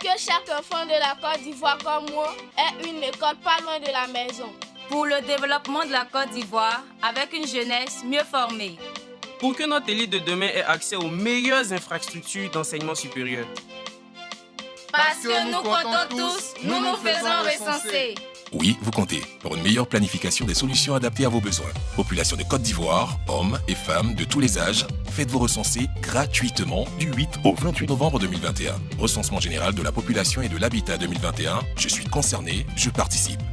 que chaque enfant de la Côte d'Ivoire comme moi ait une école pas loin de la maison. Pour le développement de la Côte d'Ivoire avec une jeunesse mieux formée. Pour que notre élite de demain ait accès aux meilleures infrastructures d'enseignement supérieur. Parce que nous comptons tous, nous nous faisons recenser. Oui, vous comptez pour une meilleure planification des solutions adaptées à vos besoins. Population de Côte d'Ivoire, hommes et femmes de tous les âges, faites-vous recenser gratuitement du 8 au 28 novembre 2021. Recensement général de la population et de l'habitat 2021. Je suis concerné, je participe.